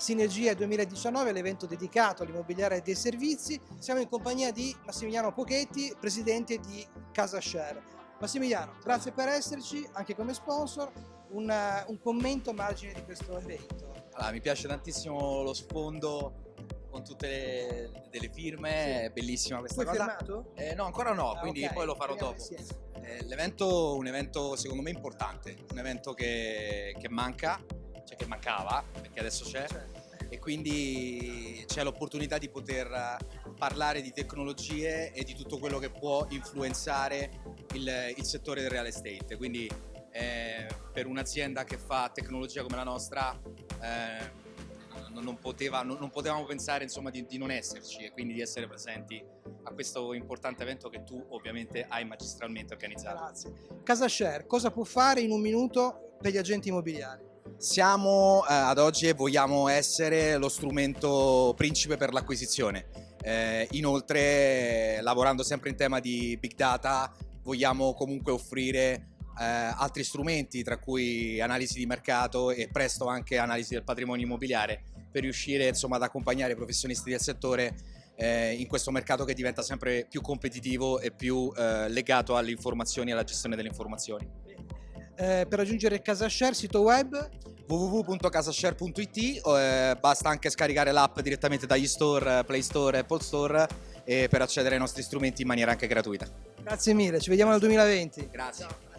Sinergia 2019, l'evento dedicato all'immobiliare dei servizi. Siamo in compagnia di Massimiliano Pochetti, presidente di Casa Share. Massimiliano, grazie per esserci, anche come sponsor. Un, un commento a margine di questo evento. Allora, mi piace tantissimo lo sfondo con tutte le, delle firme, sì. è bellissima questa tu cosa. firmato? Eh, no, ancora no, ah, quindi okay. poi lo farò dopo. Eh, l'evento è un evento secondo me importante, un evento che, che manca, cioè che mancava, perché adesso c'è. Certo. E quindi c'è l'opportunità di poter parlare di tecnologie e di tutto quello che può influenzare il, il settore del real estate. Quindi eh, per un'azienda che fa tecnologia come la nostra eh, non, poteva, non, non, potevamo pensare insomma, di, di, non esserci e quindi di essere presenti a questo importante evento che tu ovviamente hai magistralmente organizzato. Grazie. Casa Share, cosa può fare in un minuto per gli agenti immobiliari? Siamo eh, ad oggi e vogliamo essere lo strumento principe per l'acquisizione. Eh, inoltre, lavorando sempre in tema di big data, vogliamo comunque offrire eh, altri strumenti, tra cui analisi di mercato e presto anche analisi del patrimonio immobiliare, per riuscire insomma, ad accompagnare i professionisti del settore eh, in questo mercato che diventa sempre più competitivo e più eh, legato alle informazioni e alla gestione delle informazioni. Eh, per raggiungere CasaShare, sito web? www.casashare.it, eh, basta anche scaricare l'app direttamente dagli store, Play Store e Apple Store per accedere ai nostri strumenti in maniera anche gratuita. Grazie mille, ci vediamo nel 2020. Grazie. Ciao.